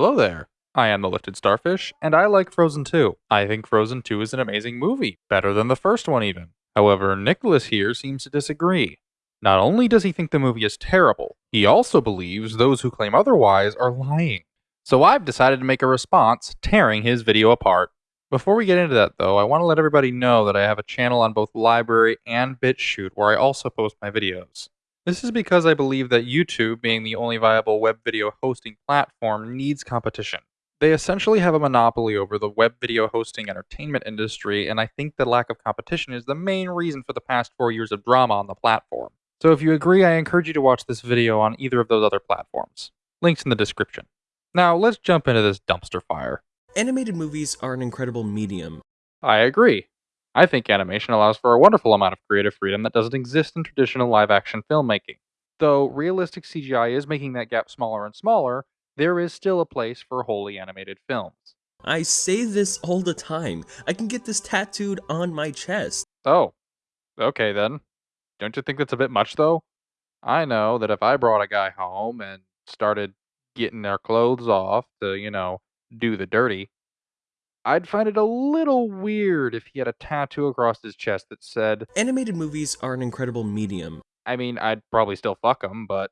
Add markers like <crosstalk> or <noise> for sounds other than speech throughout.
Hello there. I am the Lifted Starfish, and I like Frozen 2. I think Frozen 2 is an amazing movie, better than the first one even. However, Nicholas here seems to disagree. Not only does he think the movie is terrible, he also believes those who claim otherwise are lying. So I've decided to make a response, tearing his video apart. Before we get into that though, I want to let everybody know that I have a channel on both LBRY and BitChute where I also post my videos. This is because I believe that YouTube, being the only viable web video hosting platform, needs competition. They essentially have a monopoly over the web video hosting entertainment industry, and I think the lack of competition is the main reason for the past four years of drama on the platform. So if you agree, I encourage you to watch this video on either of those other platforms. Links in the description. Now, let's jump into this dumpster fire. Animated movies are an incredible medium. I agree. I think animation allows for a wonderful amount of creative freedom that doesn't exist in traditional live action filmmaking. Though realistic CGI is making that gap smaller and smaller, there is still a place for wholly animated films. I say this all the time. I can get this tattooed on my chest. Oh, okay then. Don't you think that's a bit much though? I know that if I brought a guy home and started getting their clothes off to, you know, do the dirty, I'd find it a little weird if he had a tattoo across his chest that said, Animated movies are an incredible medium. I mean, I'd probably still fuck him, but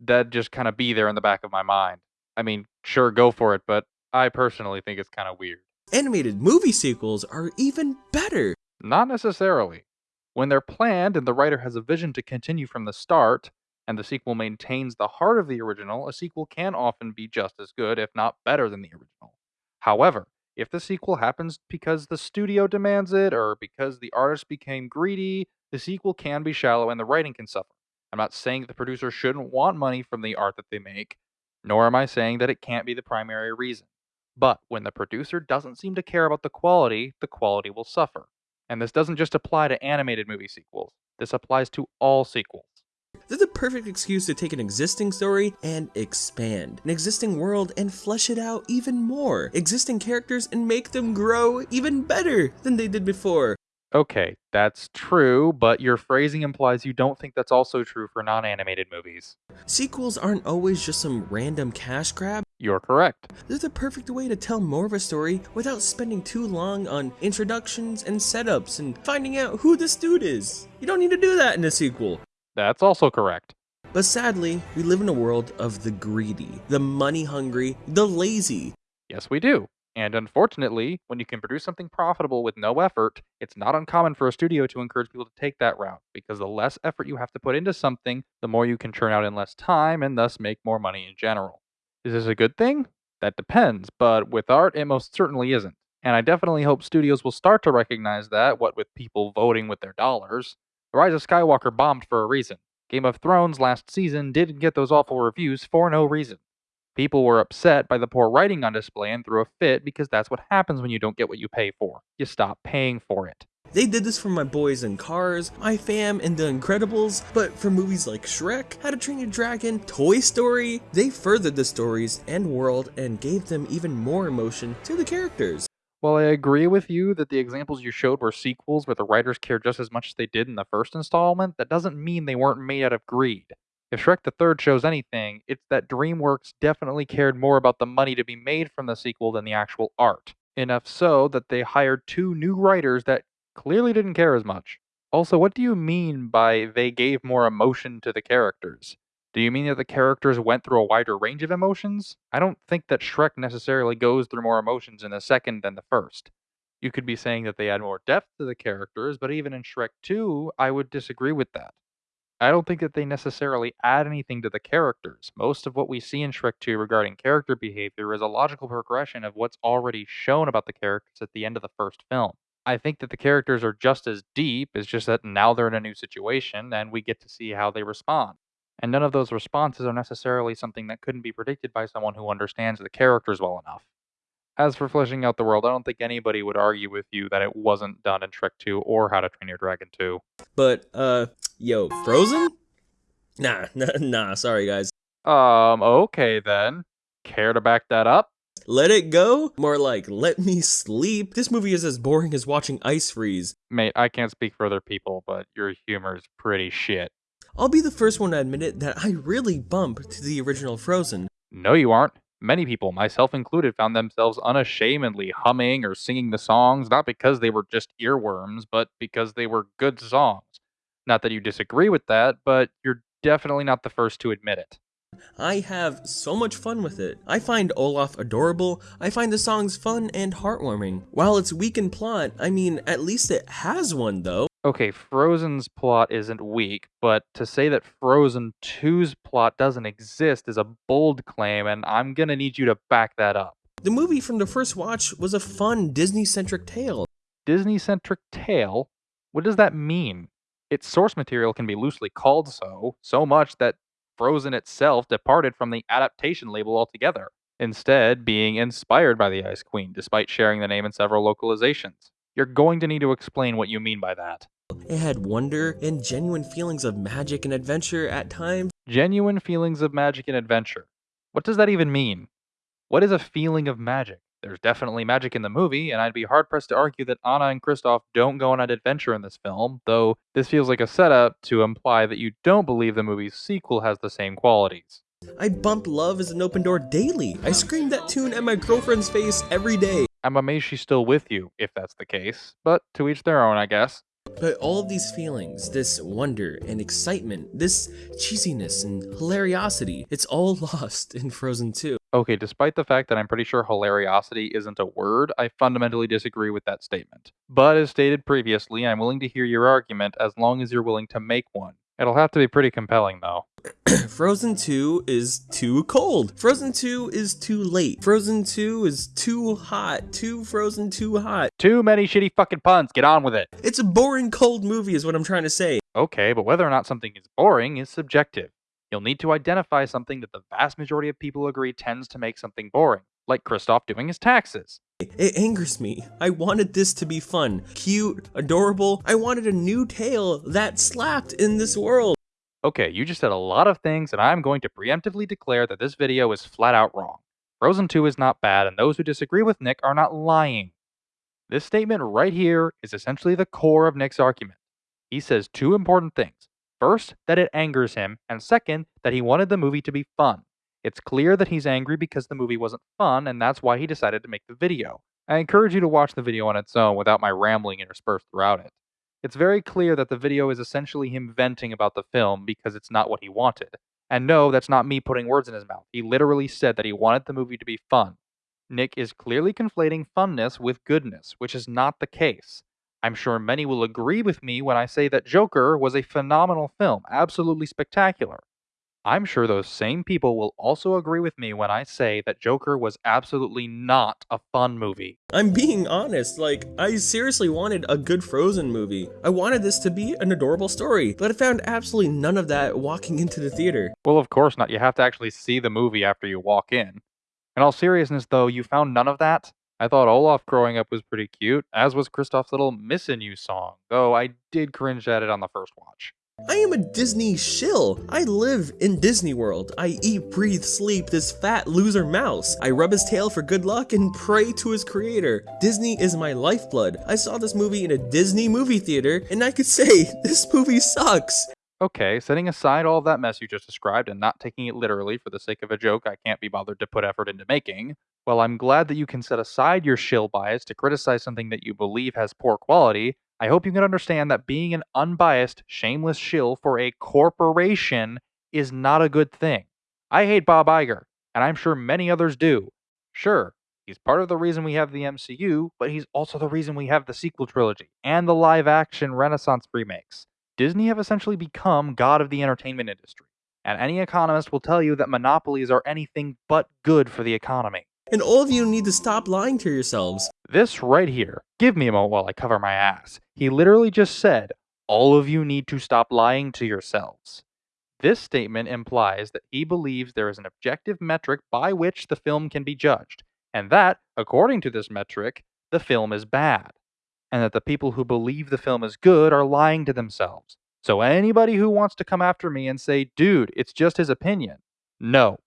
that'd just kind of be there in the back of my mind. I mean, sure, go for it, but I personally think it's kind of weird. Animated movie sequels are even better. Not necessarily. When they're planned and the writer has a vision to continue from the start, and the sequel maintains the heart of the original, a sequel can often be just as good, if not better, than the original. However, if the sequel happens because the studio demands it or because the artist became greedy, the sequel can be shallow and the writing can suffer. I'm not saying that the producer shouldn't want money from the art that they make, nor am I saying that it can't be the primary reason. But when the producer doesn't seem to care about the quality, the quality will suffer. And this doesn't just apply to animated movie sequels, this applies to all sequels. They're the perfect excuse to take an existing story and expand an existing world and flesh it out even more, existing characters and make them grow even better than they did before. Okay, that's true, but your phrasing implies you don't think that's also true for non animated movies. Sequels aren't always just some random cash grab. You're correct. They're the perfect way to tell more of a story without spending too long on introductions and setups and finding out who this dude is. You don't need to do that in a sequel. That's also correct. But sadly, we live in a world of the greedy, the money hungry, the lazy. Yes, we do. And unfortunately, when you can produce something profitable with no effort, it's not uncommon for a studio to encourage people to take that route because the less effort you have to put into something, the more you can churn out in less time and thus make more money in general. Is this a good thing? That depends, but with art, it most certainly isn't. And I definitely hope studios will start to recognize that, what with people voting with their dollars. The Rise of Skywalker bombed for a reason. Game of Thrones last season didn't get those awful reviews for no reason. People were upset by the poor writing on display and threw a fit because that's what happens when you don't get what you pay for. You stop paying for it. They did this for my boys in Cars, My Fam, and The Incredibles, but for movies like Shrek, How to Train Your Dragon, Toy Story, they furthered the stories and world and gave them even more emotion to the characters. While I agree with you that the examples you showed were sequels where the writers cared just as much as they did in the first installment, that doesn't mean they weren't made out of greed. If Shrek the Third shows anything, it's that DreamWorks definitely cared more about the money to be made from the sequel than the actual art. Enough so that they hired two new writers that clearly didn't care as much. Also, what do you mean by they gave more emotion to the characters? Do you mean that the characters went through a wider range of emotions? I don't think that Shrek necessarily goes through more emotions in the second than the first. You could be saying that they add more depth to the characters, but even in Shrek 2, I would disagree with that. I don't think that they necessarily add anything to the characters. Most of what we see in Shrek 2 regarding character behavior is a logical progression of what's already shown about the characters at the end of the first film. I think that the characters are just as deep, it's just that now they're in a new situation and we get to see how they respond. And none of those responses are necessarily something that couldn't be predicted by someone who understands the characters well enough. As for fleshing out the world, I don't think anybody would argue with you that it wasn't done in Shrek 2 or How to Train Your Dragon 2. But, uh, yo, Frozen? Nah, <laughs> nah, nah, sorry guys. Um, okay then. Care to back that up? Let it go? More like, let me sleep. This movie is as boring as watching Ice Freeze. Mate, I can't speak for other people, but your humor is pretty shit. I'll be the first one to admit it that I really bump to the original Frozen. No, you aren't. Many people, myself included, found themselves unashamedly humming or singing the songs, not because they were just earworms, but because they were good songs. Not that you disagree with that, but you're definitely not the first to admit it. I have so much fun with it. I find Olaf adorable, I find the songs fun and heartwarming. While it's weak in plot, I mean, at least it has one though. Okay, Frozen's plot isn't weak, but to say that Frozen 2's plot doesn't exist is a bold claim, and I'm gonna need you to back that up. The movie from the first watch was a fun Disney-centric tale. Disney-centric tale? What does that mean? Its source material can be loosely called so, so much that Frozen itself departed from the adaptation label altogether, instead being inspired by the Ice Queen, despite sharing the name in several localizations. You're going to need to explain what you mean by that. It had wonder and genuine feelings of magic and adventure at times. Genuine feelings of magic and adventure. What does that even mean? What is a feeling of magic? There's definitely magic in the movie, and I'd be hard pressed to argue that Anna and Kristoff don't go on an adventure in this film, though this feels like a setup to imply that you don't believe the movie's sequel has the same qualities. I bump Love is an open door daily. I scream that tune at my girlfriend's face every day. I'm amazed she's still with you, if that's the case, but to each their own, I guess. But all of these feelings, this wonder and excitement, this cheesiness and hilariosity, it's all <laughs> lost in Frozen 2. Okay, despite the fact that I'm pretty sure hilariosity isn't a word, I fundamentally disagree with that statement. But as stated previously, I'm willing to hear your argument as long as you're willing to make one. It'll have to be pretty compelling, though. <clears throat> Frozen 2 is too cold. Frozen 2 is too late. Frozen 2 is too hot. Too Frozen too hot. Too many shitty fucking puns. Get on with it. It's a boring cold movie is what I'm trying to say. Okay, but whether or not something is boring is subjective. You'll need to identify something that the vast majority of people agree tends to make something boring, like Kristoff doing his taxes. It angers me. I wanted this to be fun, cute, adorable. I wanted a new tale that slapped in this world. Okay, you just said a lot of things, and I'm going to preemptively declare that this video is flat out wrong. Frozen 2 is not bad, and those who disagree with Nick are not lying. This statement right here is essentially the core of Nick's argument. He says two important things. First, that it angers him, and second, that he wanted the movie to be fun. It's clear that he's angry because the movie wasn't fun, and that's why he decided to make the video. I encourage you to watch the video on its own without my rambling interspersed throughout it. It's very clear that the video is essentially him venting about the film because it's not what he wanted. And no, that's not me putting words in his mouth. He literally said that he wanted the movie to be fun. Nick is clearly conflating funness with goodness, which is not the case. I'm sure many will agree with me when I say that Joker was a phenomenal film, absolutely spectacular. I'm sure those same people will also agree with me when I say that Joker was absolutely not a fun movie. I'm being honest, like, I seriously wanted a good Frozen movie. I wanted this to be an adorable story, but I found absolutely none of that walking <laughs> into the theater. Well, of course not. You have to actually see the movie after you walk in. In all seriousness, though, you found none of that? I thought Olaf growing up was pretty cute, as was Kristoff's little Missin' You song, though I did cringe at it on the first watch. I am a Disney shill. I live in Disney World. I eat, breathe, sleep this fat loser mouse. I rub his tail for good luck and pray to his creator. Disney is my lifeblood. I saw this movie in a Disney movie theater, and I could say, <laughs> this movie sucks. Okay, setting aside all of that mess you just described and not taking it literally for the sake of a joke I can't be bothered to put effort into making, well, I'm glad that you can set aside your shill bias to criticize something that you believe has poor quality I hope you can understand that being an unbiased, shameless shill for a corporation is not a good thing. I hate Bob Iger, and I'm sure many others do. Sure, he's part of the reason we have the MCU, but he's also the reason we have the sequel trilogy and the live action Renaissance remakes. Disney have essentially become god of the entertainment industry, and any economist will tell you that monopolies are anything but good for the economy. And all of you need to stop lying to yourselves. This right here, give me a moment while I cover my ass. He literally just said, all of you need to stop lying to yourselves. This statement implies that he believes there is an objective metric by which the film can be judged, and that, according to this metric, the film is bad, and that the people who believe the film is good are lying to themselves. So anybody who wants to come after me and say, dude, it's just his opinion, no,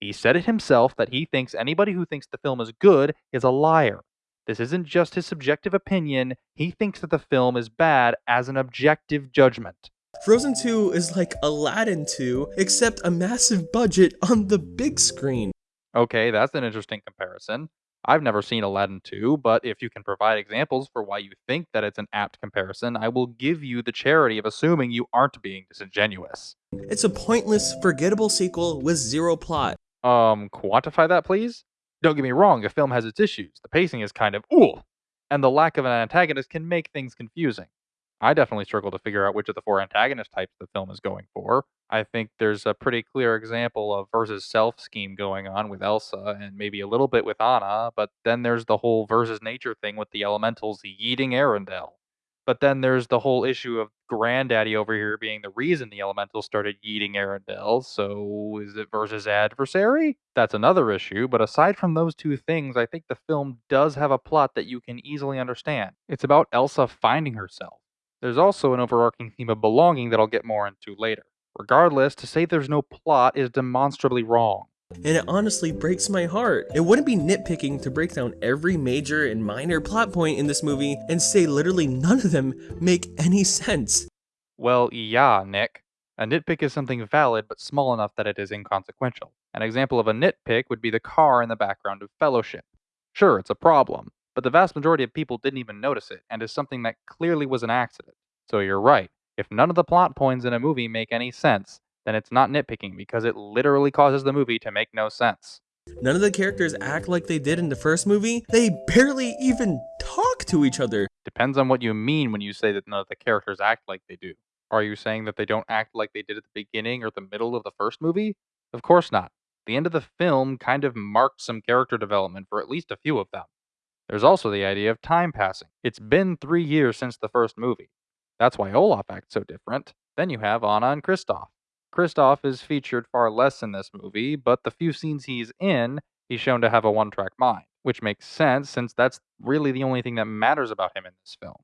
he said it himself that he thinks anybody who thinks the film is good is a liar. This isn't just his subjective opinion, he thinks that the film is bad as an objective judgment. Frozen 2 is like Aladdin 2, except a massive budget on the big screen. Okay, that's an interesting comparison. I've never seen Aladdin 2, but if you can provide examples for why you think that it's an apt comparison, I will give you the charity of assuming you aren't being disingenuous. It's a pointless, forgettable sequel with zero plot. Um, quantify that, please? Don't get me wrong, the film has its issues. The pacing is kind of ooh, and the lack of an antagonist can make things confusing. I definitely struggle to figure out which of the four antagonist types the film is going for. I think there's a pretty clear example of versus self scheme going on with Elsa and maybe a little bit with Anna, but then there's the whole versus nature thing with the elementals yeeting Arendelle. But then there's the whole issue of Granddaddy over here being the reason the elementals started eating Arendelle. So is it versus adversary? That's another issue, but aside from those two things, I think the film does have a plot that you can easily understand. It's about Elsa finding herself. There's also an overarching theme of belonging that I'll get more into later. Regardless, to say there's no plot is demonstrably wrong. And it honestly breaks my heart. It wouldn't be nitpicking to break down every major and minor plot point in this movie and say literally none of them make any sense. Well, yeah, Nick. A nitpick is something valid but small enough that it is inconsequential. An example of a nitpick would be the car in the background of Fellowship. Sure, it's a problem, but the vast majority of people didn't even notice it and is something that clearly was an accident. So you're right. If none of the plot points in a movie make any sense, then it's not nitpicking because it literally causes the movie to make no sense. None of the characters act like they did in the first movie. They barely even talk to each other. Depends on what you mean when you say that none of the characters act like they do. Are you saying that they don't act like they did at the beginning or the middle of the first movie? Of course not. The end of the film kind of marked some character development for at least a few of them. There's also the idea of time passing. It's been three years since the first movie. That's why Olaf acts so different. Then you have Anna and Kristoff. Kristoff is featured far less in this movie, but the few scenes he's in, he's shown to have a one track mind, which makes sense since that's really the only thing that matters about him in this film.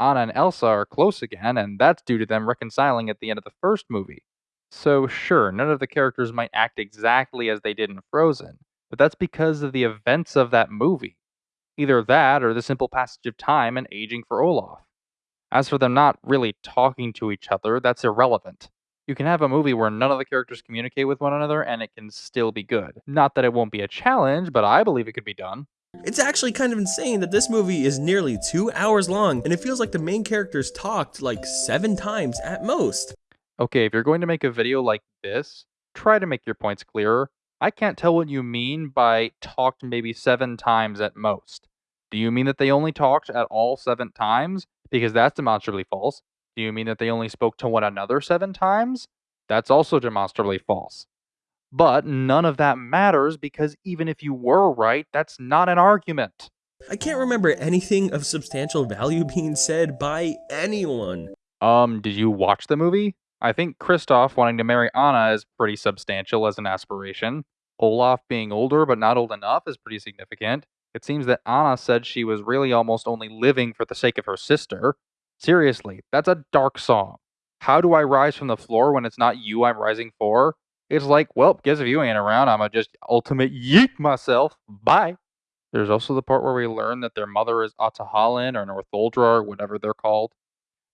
Anna and Elsa are close again, and that's due to them reconciling at the end of the first movie. So, sure, none of the characters might act exactly as they did in Frozen, but that's because of the events of that movie. Either that or the simple passage of time and aging for Olaf. As for them not really talking to each other, that's irrelevant. You can have a movie where none of the characters communicate with one another and it can still be good. Not that it won't be a challenge, but I believe it could be done. It's actually kind of insane that this movie is nearly two hours long and it feels like the main characters talked like seven times at most. Okay, if you're going to make a video like this, try to make your points clearer. I can't tell what you mean by talked maybe seven times at most. Do you mean that they only talked at all seven times? Because that's demonstrably false. Do you mean that they only spoke to one another seven times? That's also demonstrably false. But none of that matters because even if you were right, that's not an argument. I can't remember anything of substantial value <laughs> being said by anyone. Um, did you watch the movie? I think Kristoff wanting to marry Anna is pretty substantial as an aspiration. Olaf being older but not old enough is pretty significant. It seems that Anna said she was really almost only living for the sake of her sister. Seriously, that's a dark song. How do I rise from the floor when it's not you I'm rising for? It's like, well, guess if you ain't around, I'ma just ultimate yeet myself. Bye. There's also the part where we learn that their mother is Ahtohallan or Northuldra or whatever they're called.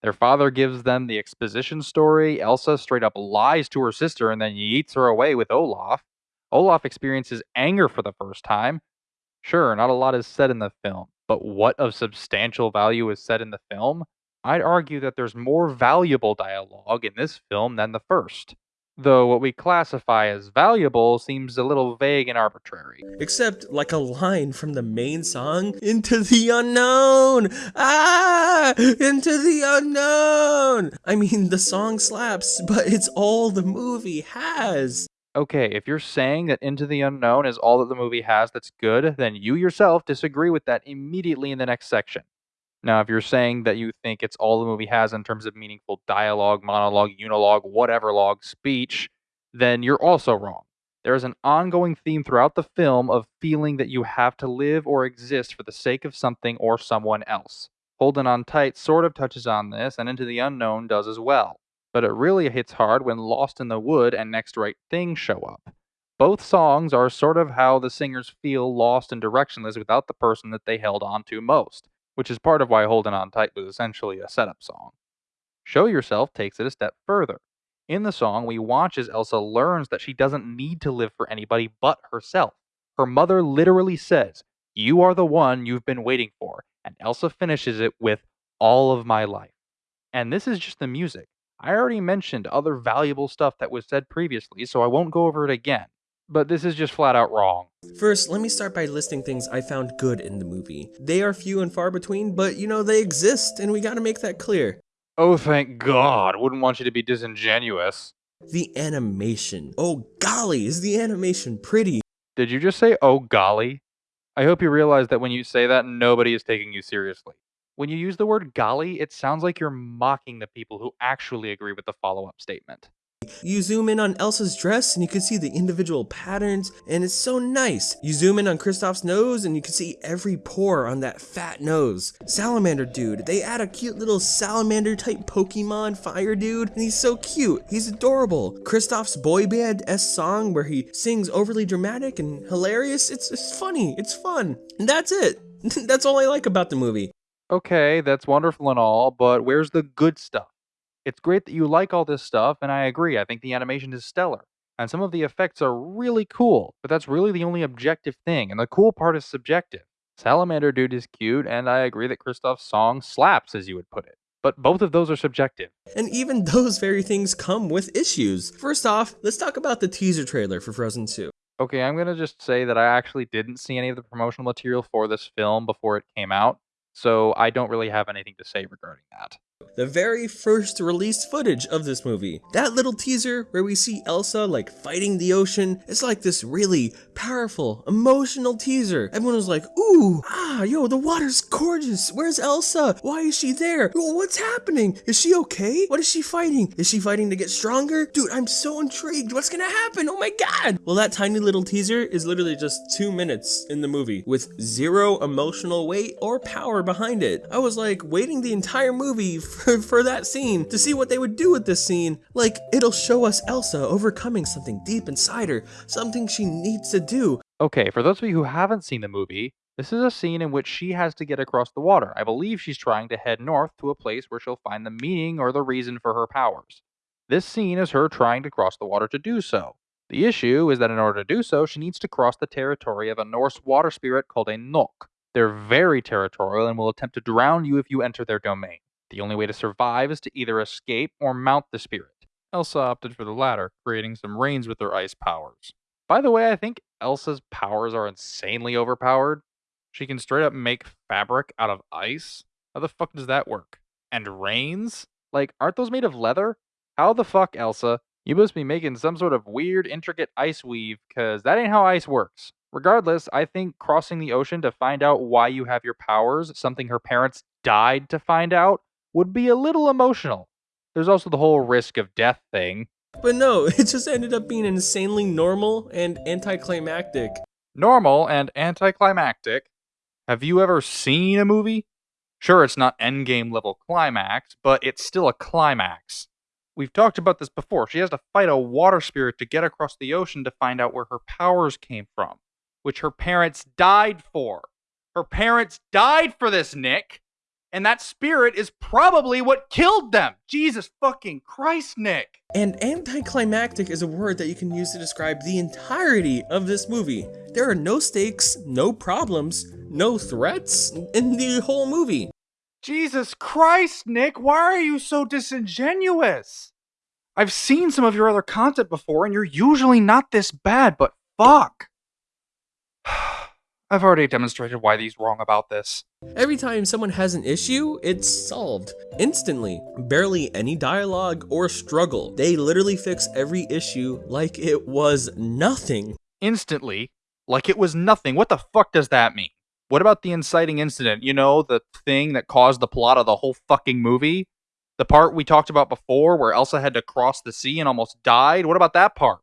Their father gives them the exposition story. Elsa straight up lies to her sister and then yeets her away with Olaf. Olaf experiences anger for the first time. Sure, not a lot is said in the film, but what of substantial value is said in the film? I'd argue that there's more valuable dialogue in this film than the first. Though what we classify as valuable seems a little vague and arbitrary. Except like a line from the main song, Into the Unknown! Ah! Into the Unknown! I mean, the song slaps, but it's all the movie has. Okay, if you're saying that Into the Unknown is all that the movie has that's good, then you yourself disagree with that immediately in the next section. Now, if you're saying that you think it's all the movie has in terms of meaningful dialogue, monologue, unilogue, whatever log, speech, then you're also wrong. There is an ongoing theme throughout the film of feeling that you have to live or exist for the sake of something or someone else. Holding on tight sort of touches on this, and Into the Unknown does as well. But it really hits hard when Lost in the Wood and Next Right Thing show up. Both songs are sort of how the singers feel lost and directionless without the person that they held on to most which is part of why Holding On Tight was essentially a setup song. Show Yourself takes it a step further. In the song, we watch as Elsa learns that she doesn't need to live for anybody but herself. Her mother literally says, You are the one you've been waiting for. And Elsa finishes it with, All of my life. And this is just the music. I already mentioned other valuable stuff that was said previously, so I won't go over it again. But this is just flat out wrong. First, let me start by listing things I found good in the movie. They are few and far between, but you know, they exist, and we gotta make that clear. Oh, thank God. Wouldn't want you to be disingenuous. The animation. Oh golly, is the animation pretty? Did you just say, oh golly? I hope you realize that when you say that, nobody is taking you seriously. When you use the word golly, it sounds like you're mocking the people who actually agree with the follow up statement. You zoom in on Elsa's dress and you can see the individual patterns and it's so nice. You zoom in on Kristoff's nose and you can see every pore on that fat nose. Salamander dude, they add a cute little salamander type Pokemon fire dude and he's so cute. He's adorable. Kristoff's boy band S song where he sings overly dramatic and hilarious. It's, it's funny. It's fun. And that's it. <laughs> that's all I like about the movie. Okay, that's wonderful and all, but where's the good stuff? It's great that you like all this stuff, and I agree. I think the animation is stellar. And some of the effects are really cool, but that's really the only objective thing, and the cool part is subjective. Salamander Dude is cute, and I agree that Kristoff's song slaps, as you would put it. But both of those are subjective. And even <laughs> those very things come with issues. First off, let's talk about the teaser trailer for Frozen 2. Okay, I'm gonna just say that I actually didn't see any of the promotional material for this film before it came out, so I don't really have anything to say regarding that the very first released footage of this movie. That little teaser where we see Elsa like fighting the ocean, it's like this really powerful, emotional teaser. Everyone was like, ooh, ah, yo, the water's gorgeous. Where's Elsa? Why is she there? what's happening? Is she okay? What is she fighting? Is she fighting to get stronger? Dude, I'm so intrigued. What's gonna happen? Oh my god. Well, that tiny little teaser is literally just two minutes in the movie with zero emotional weight or power behind it. I was like waiting the entire movie for, <laughs> for that scene to see what they would do with this scene. Like, it'll show us Elsa overcoming something deep inside her, something she needs to do. Okay, for those of you who haven't seen the movie, this is a scene in which she has to get across the water. I believe she's trying to head north to a place where she'll find the meaning or the reason for her powers. This scene is her trying to cross the water to do so. The issue is that in order to do so, she needs to cross the territory of a Norse water spirit called a Nokk. They're very territorial and will attempt to drown you if you enter their domain. The only way to survive is to either escape or mount the spirit. Elsa opted for the latter, creating some reins with her ice powers. By the way, I think Elsa's powers are insanely overpowered. She can straight up make fabric out of ice. How the fuck does that work? And reins? Like, aren't those made of leather? How the fuck, Elsa? You must be making some sort of weird, intricate ice weave, because that ain't how ice works. Regardless, I think crossing the ocean to find out why you have your powers, something her parents died to find out, would be a little emotional. There's also the whole risk of death thing. But no, <laughs> it just ended up being insanely normal and anticlimactic. Normal and anticlimactic? Have you ever seen a movie? Sure, it's not endgame level climax, but it's still a climax. We've talked about this before. She has to fight a water spirit to get across the ocean to find out where her powers came from, which her parents died for. Her parents died for this, Nick and that spirit is probably what killed them. Jesus fucking Christ, Nick. And anticlimactic is a word that you can use to describe the entirety of this movie. There are no stakes, no problems, no threats in the whole movie. Jesus Christ, Nick, why are you so disingenuous? I've seen some of your other content before, and you're usually not this bad, but fuck. <sighs> <sighs> <sighs> I've already demonstrated why he's wrong about this. Every time someone has an issue, it's solved instantly. Barely any dialogue or struggle. They literally fix every issue like it was nothing. Instantly? Like it was nothing? What the fuck does that mean? What about the inciting incident? You know, the thing that caused the plot of the whole fucking movie? The part we talked about before where Elsa had to cross the sea and almost died? What about that part?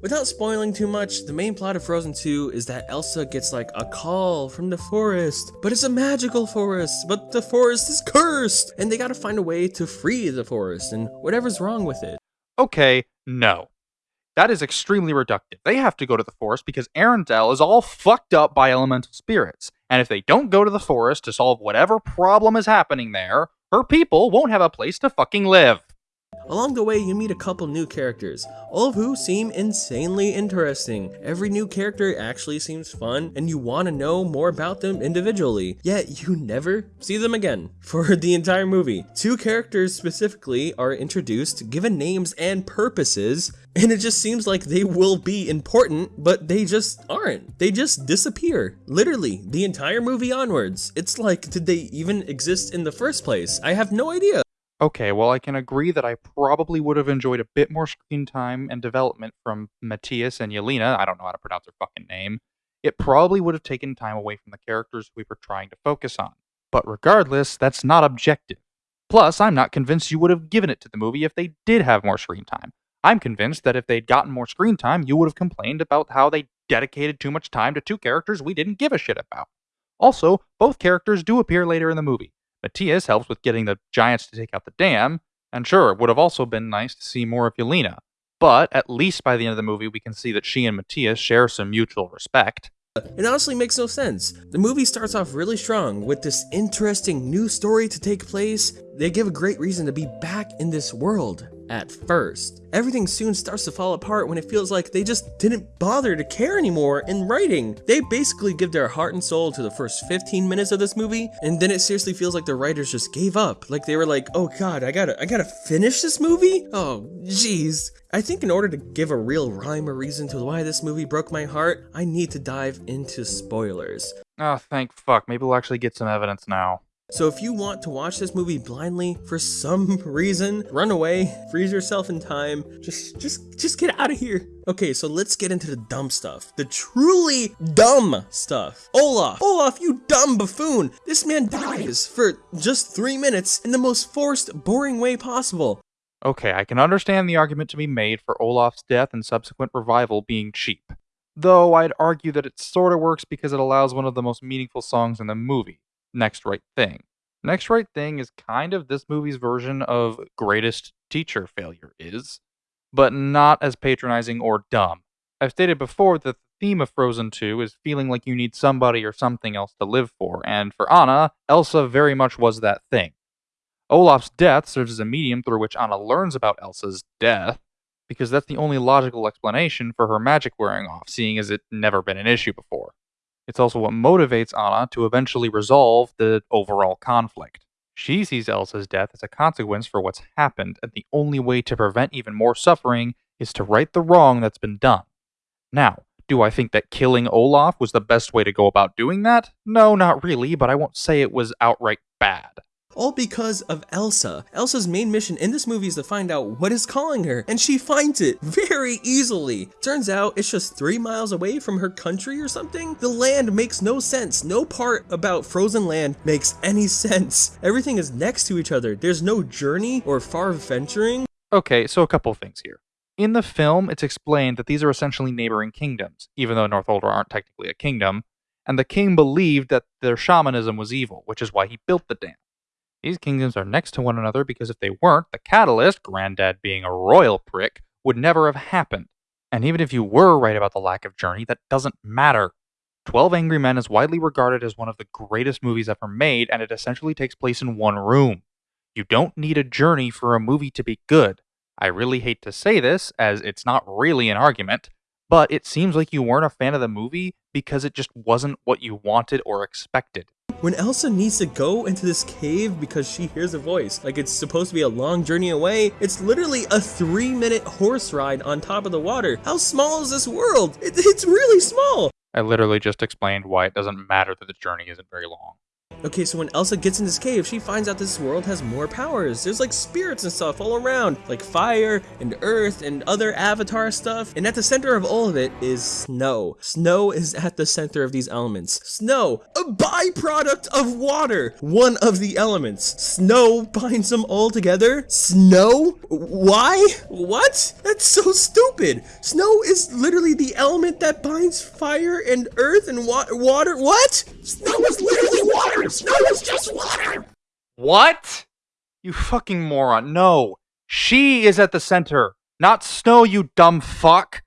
Without spoiling too much, the main plot of Frozen 2 is that Elsa gets like a call from the forest, but it's a magical forest, but the forest is cursed, and they gotta find a way to free the forest and whatever's wrong with it. Okay, no. That is extremely reductive. They have to go to the forest because Arendelle is all fucked up by elemental spirits. And if they don't go to the forest to solve whatever problem is happening there, her people won't have a place to fucking live. Along the way, you meet a couple new characters, all of who seem insanely interesting. Every new character actually seems fun, and you want to know more about them individually, yet you never see them again for <laughs> the entire movie. Two characters specifically are introduced, given names and purposes, and it just seems like they will be important, but they just aren't. They just disappear. Literally, the entire movie onwards. It's like, did they even exist in the first place? I have no idea. Okay, well, I can agree that I probably would have enjoyed a bit more screen time and development from Matthias and Yelena. I don't know how to pronounce their fucking name. It probably would have taken time away from the characters we were trying to focus on. But regardless, that's not objective. Plus, I'm not convinced you would have given it to the movie if they did have more screen time. I'm convinced that if they'd gotten more screen time, you would have complained about how they dedicated too much time to two characters we didn't give a shit about. Also, both characters do appear later in the movie. Matthias helps with getting the giants to take out the dam, and sure, it would have also been nice to see more of Yelena. But at least by the end of the movie, we can see that she and Matthias share some mutual respect. It honestly makes no sense. The movie starts off really strong with this interesting new story to take place. They give a great reason to be back in this world at first. Everything soon starts to fall apart when it feels like they just didn't bother to care anymore in writing. They basically give their heart and soul to the first 15 minutes of this movie, and then it seriously feels like the writers just gave up. Like they were like, oh god, I gotta, I gotta finish this movie? Oh, jeez. I think in order to give a real rhyme or reason to why this movie broke my heart, I need to dive into spoilers. Oh, thank fuck. Maybe we'll actually get some evidence now. So if you want to watch this movie blindly for some <laughs> reason, run away, freeze yourself in time, just just just get out of here. Okay, so let's get into the dumb stuff. The truly dumb stuff. Olaf, Olaf, you dumb buffoon. This man dies for just 3 minutes in the most forced, boring way possible. Okay, I can understand the argument to be made for Olaf's death and subsequent revival being cheap. Though I'd argue that it sorta works because it allows one of the most meaningful songs in the movie. Next Right Thing. Next Right Thing is kind of this movie's version of Greatest Teacher Failure is, but not as patronizing or dumb. I've stated before that the theme of Frozen 2 is feeling like you need somebody or something else to live for, and for Anna, Elsa very much was that thing. Olaf's death serves as a medium through which Anna learns about Elsa's death, because that's the only logical explanation for her magic wearing off, seeing as it never been an issue before. It's also what motivates Anna to eventually resolve the overall conflict. She sees Elsa's death as a consequence for what's happened, and the only way to prevent even more suffering is to right the wrong that's been done. Now, do I think that killing Olaf was the best way to go about doing that? No, not really, but I won't say it was outright bad all because of Elsa. Elsa's main mission in this movie is to find out what is calling her, and she finds it very easily. Turns out it's just three miles away from her country or something. The land makes no sense. No part about frozen land makes any <laughs> sense. Everything is next to each other. There's no journey or far venturing. Okay, so a couple things here. In the film, it's explained that these are essentially neighboring kingdoms, even though Northuldra aren't technically a kingdom, and the king believed that their shamanism was evil, which is why he built the dam. These kingdoms are next to one another because if they weren't, the catalyst, Granddad being a royal prick, would never have happened. And even if you were right about the lack of journey, that doesn't matter. 12 Angry Men is widely regarded as one of the greatest movies ever made, and it essentially takes place in one room. You don't need a journey for a movie to be good. I really hate to say this, as it's not really an argument, but it seems like you weren't a fan of the movie because it just wasn't what you wanted or expected. When Elsa needs to go into this cave because she hears a voice, like it's supposed to be a long journey away, it's literally a three minute horse ride on top of the water. How small is this world? It, it's really small. I literally just explained why it doesn't matter that the journey isn't very long. Okay, so when Elsa gets in this cave, she finds out this world has more powers. There's like spirits and stuff all around, like fire and earth and other avatar stuff. And at the center of all of it is snow. Snow is at the center of these elements. Snow, a byproduct of water, one of the elements. Snow binds them all together. Snow? Why? What? That's so stupid. Snow is literally the element that binds fire and earth and wa water. What? Snow is literally water. Snow is just water! What? You fucking moron. No. She is at the center, not Snow, you dumb fuck.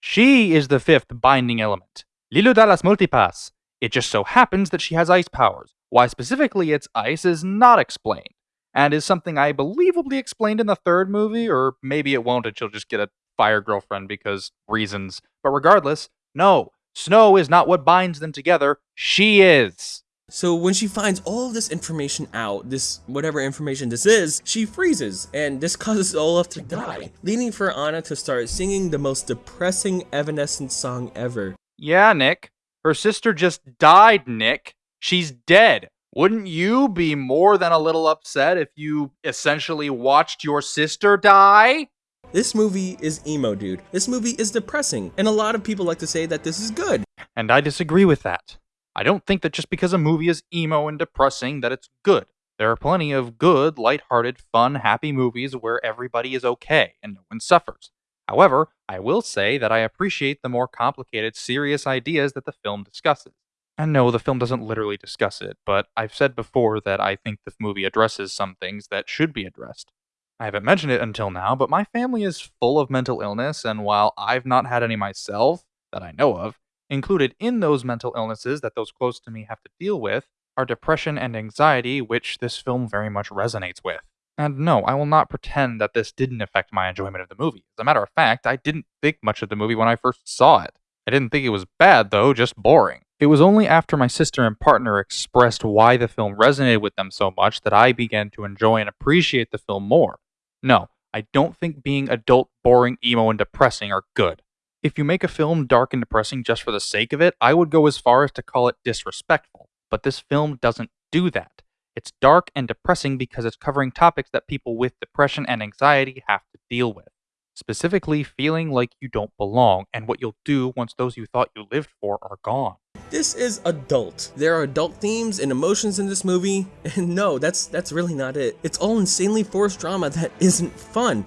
She is the fifth binding element. Leeloo Dallas Multipass. It just so happens that she has ice powers. Why specifically it's ice is not explained. and is something I believe will be explained in the third movie, or maybe it won't and she'll just get a fire girlfriend because reasons. But regardless, no, Snow is not what binds them together, she is. So when she finds all of this information out, this whatever information this is, she freezes, and this <laughs> causes Olaf to die, leading for Anna to start singing the most depressing Evanescence song ever. Yeah, Nick. Her sister just died, Nick. She's dead. Wouldn't you be more than a little upset if you essentially watched your sister die? This movie is emo, dude. This movie is depressing, and a lot of people like to say that this is good. And I disagree with that. I don't think that just because a movie is emo and depressing that it's good. There are plenty of good, light-hearted, fun, happy movies where everybody is okay and no one suffers. However, I will say that I appreciate the more complicated, serious ideas that the film discusses. And no, the film doesn't literally discuss it, but I've said before that I think the movie addresses some things that should be addressed. I haven't mentioned it until now, but my family is full of mental illness, and while I've not had any myself, that I know of, included in those mental illnesses that those close to me have to deal with are depression and anxiety, which this film very much resonates with. And no, I will not pretend that this didn't affect my enjoyment of the movie. As a matter of fact, I didn't think much of the movie when I first saw it. I didn't think it was bad, though, just boring. It was only after my sister and partner expressed why the film resonated with them so much that I began to enjoy and appreciate the film more. No, I don't think being adult, boring, emo, and depressing are good. If you make a film dark and depressing just for the sake of it, I would go as far as to call it disrespectful. But this film doesn't do that. It's dark and depressing because it's covering topics that people with depression and anxiety have to deal with. Specifically, feeling like you don't belong and what you'll do once those you thought you lived for are gone. This is adult. There are adult themes and emotions in this movie, <laughs> and no, that's that's really not it. It's all insanely forced drama that isn't fun.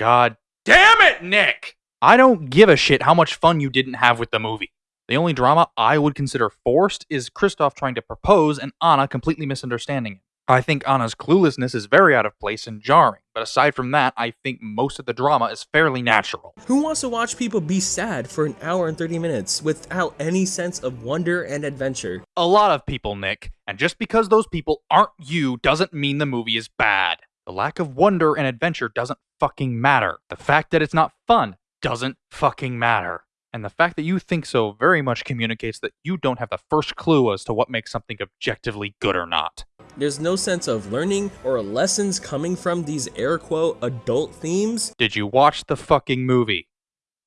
God damn it, Nick! I don't give a shit how much fun you didn't have with the movie. The only drama I would consider forced is Kristoff trying to propose and Anna completely misunderstanding it. I think Anna's cluelessness is very out of place and jarring, but aside from that, I think most of the drama is fairly natural. Who wants to watch people be sad for an hour and 30 minutes without any sense of wonder and adventure? A lot of people, Nick, and just because those people aren't you doesn't mean the movie is bad. The lack of wonder and adventure doesn't fucking matter. The fact that it's not fun doesn't fucking matter. And the fact that you think so very much communicates that you don't have the first clue as to what makes something objectively good or not. There's no sense of learning or lessons coming from these air quote adult themes. Did you watch the fucking movie?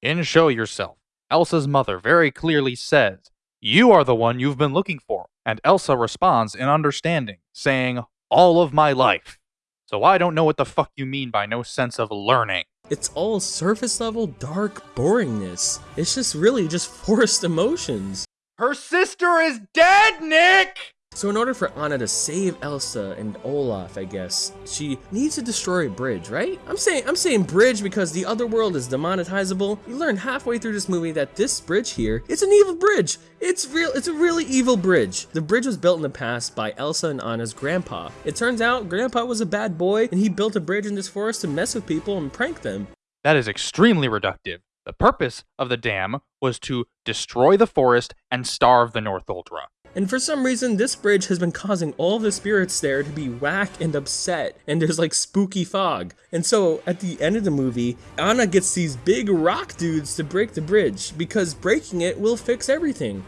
In Show Yourself, Elsa's mother very clearly says, You are the one you've been looking for. And Elsa responds in understanding, saying, All of my life. So I don't know what the fuck you mean by no sense of learning. It's all surface level dark boringness. It's just really just <laughs> forced emotions. Her sister is dead, Nick! So in order for Anna to save Elsa and Olaf, I guess, she needs to destroy a bridge, right? I'm saying I'm saying bridge because the other world is demonetizable. You learn halfway through this movie that this bridge here, it's an evil bridge. It's real it's a really evil bridge. The bridge was built in the past by Elsa and Anna's grandpa. It turns out grandpa was a bad boy and he built a bridge in this forest to mess with people and prank them. That is extremely reductive. The purpose of the dam was to destroy the forest and starve the Northuldra. And for some reason, this bridge has been causing all the spirits there to be whack and upset, and there's like spooky fog. And so at the end of the movie, Anna gets these big rock dudes to break the bridge, because breaking it will fix everything.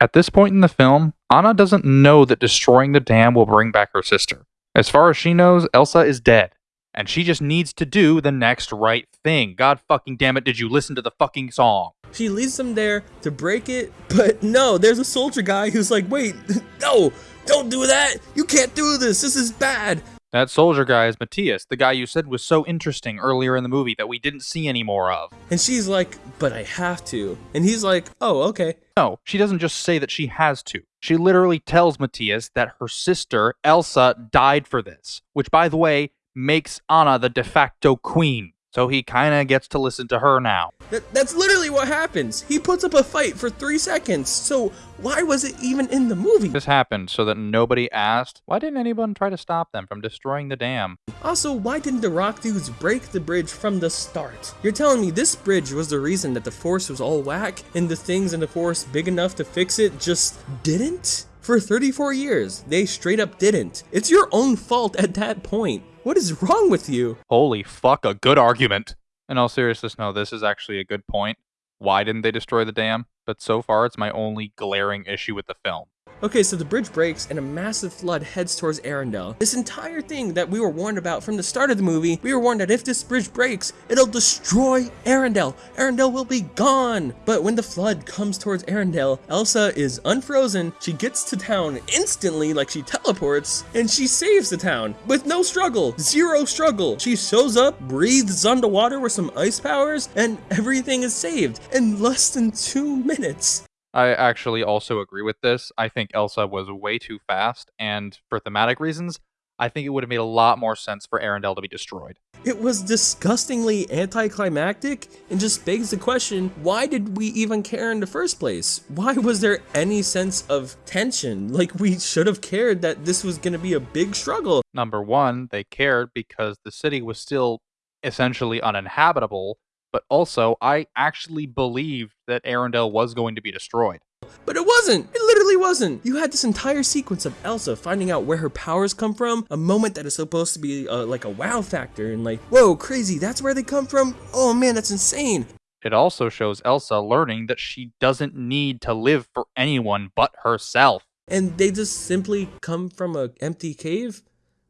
At this point in the film, Anna doesn't know that destroying the dam will bring back her sister. As far as she knows, Elsa is dead and she just needs to do the next right thing. God fucking damn it, did you listen to the fucking song? She leads them there to break it, but no, there's a soldier guy who's like, wait, <laughs> no, don't do that. You can't do this. This is bad. That soldier guy is Matthias, the guy you said was so interesting earlier in the movie that we didn't see any more of. And she's like, but I have to. And he's like, oh, okay. No, she doesn't just say that she has to. She literally tells Matthias that her sister, Elsa, died for this. Which, by the way, makes Anna the de facto queen. So he kinda gets to listen to her now. That, that's literally what happens. He puts up a fight for three seconds. So why was it even in the movie? This happened so that nobody asked, why didn't anyone try to stop them from destroying the dam? Also, why didn't the rock dudes break the bridge from the start? You're telling me this bridge was the reason that the force was all whack and the things in the forest big enough to fix it just didn't? For 34 years, they straight up didn't. It's your own fault at that point. What is wrong with you? Holy fuck, a good argument. In all seriousness, no, this is actually a good point. Why didn't they destroy the dam? But so far, it's my only glaring issue with the film. Okay, so the bridge breaks and a massive flood heads towards Arendelle. This entire thing that we were warned about from the start of the movie, we were warned that if this bridge breaks, it'll destroy Arendelle. Arendelle will be gone. But when the flood comes towards Arendelle, Elsa is unfrozen. She gets to town instantly like she teleports and she saves the town with no struggle, zero struggle. She shows up, breathes underwater with some ice powers, and everything is saved in less than two minutes. I actually also agree with this. I think Elsa was way too fast, and for thematic reasons, I think it would have made a lot more sense for Arendelle to be destroyed. It was disgustingly anticlimactic and just begs the question, why did we even care in the first place? Why was there any sense of tension? Like we should have cared that this was going to be a big struggle. Number one, they cared because the city was still essentially uninhabitable, but also I actually believed that Arendelle was going to be destroyed. But it wasn't! It literally wasn't! You had this entire sequence of Elsa finding out where her powers come from, a moment that is supposed to be uh, like a wow factor, and like, whoa, crazy, that's where they come from? Oh man, that's insane! It also shows Elsa learning that she doesn't need to live for anyone but herself. And they just simply come from an empty cave?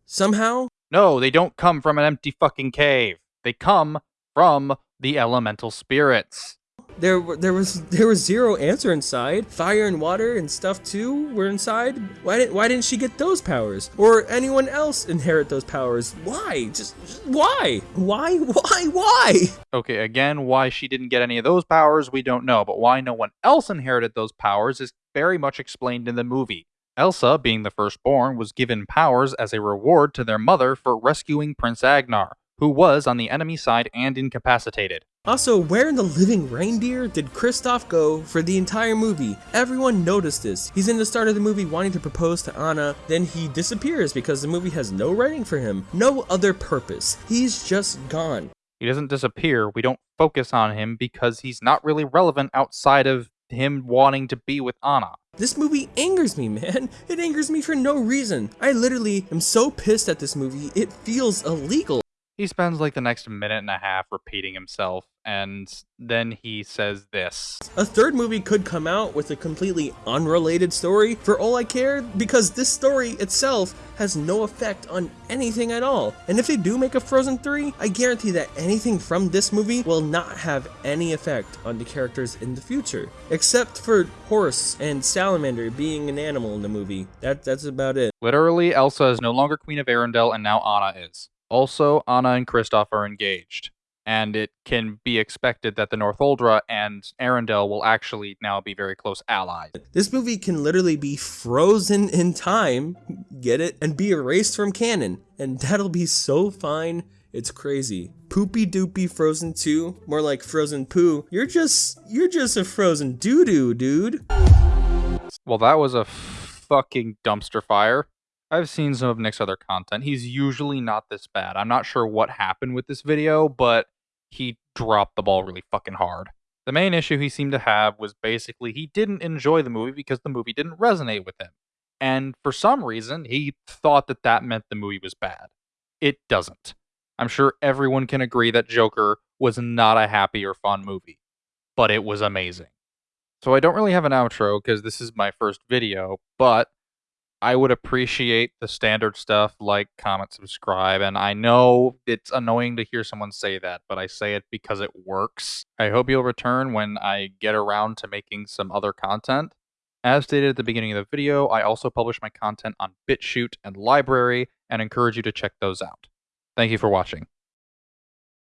Somehow? No, they don't come from an empty fucking cave. They come from the elemental spirits. There, there was there was zero answer inside. Fire and water and stuff too were inside. Why didn't Why didn't she get those powers? Or anyone else inherit those powers? Why? Just, just why? Why? Why? Why? Okay, again, why she didn't get any of those powers, we don't know. But why no one else inherited those powers is very much explained in the movie. Elsa, being the firstborn, was given powers as a reward to their mother for rescuing Prince Agnar, who was on the enemy side and incapacitated. Also, where in the living reindeer did Kristoff go for the entire movie? Everyone noticed this. He's in the start of the movie wanting to propose to Anna, then he disappears because the movie has no writing for him, no other purpose. He's just gone. He doesn't disappear, we don't focus on him because he's not really relevant outside of him wanting to be with Anna. This movie angers me, man. It angers me for no reason. I literally am so pissed at this movie, it feels illegal. He spends like the next minute and a half repeating himself, and then he says this. A third movie could come out with a completely unrelated story for all I care, because this story itself has no effect on anything at all. And if they do make a Frozen 3, I guarantee that anything from this movie will not have any effect on the characters in the future. Except for Horse and Salamander being an animal in the movie. That, that's about it. Literally, Elsa is no longer Queen of Arendelle, and now Anna is. Also, Anna and Kristoff are engaged, and it can be expected that the Northuldra and Arendelle will actually now be very close allies. This movie can literally be frozen in time, get it, and be erased from canon, and that'll be so fine. It's crazy. Poopy doopy Frozen 2, more like Frozen Poo. You're just, you're just a frozen doo-doo, dude. Well, that was a fucking dumpster fire. I've seen some of Nick's other content. He's usually not this bad. I'm not sure what happened with this video, but he dropped the ball really fucking hard. The main issue he seemed to have was basically he didn't enjoy the movie because the movie didn't resonate with him. And for some reason, he thought that that meant the movie was bad. It doesn't. I'm sure everyone can agree that Joker was not a happy or fun movie, but it was amazing. So I don't really have an outro because this is my first video, but I would appreciate the standard stuff like comment, subscribe, and I know it's annoying to hear someone say that, but I say it because it works. I hope you'll return when I get around to making some other content. As stated at the beginning of the video, I also publish my content on BitChute and LBRY and encourage you to check those out. Thank you for watching.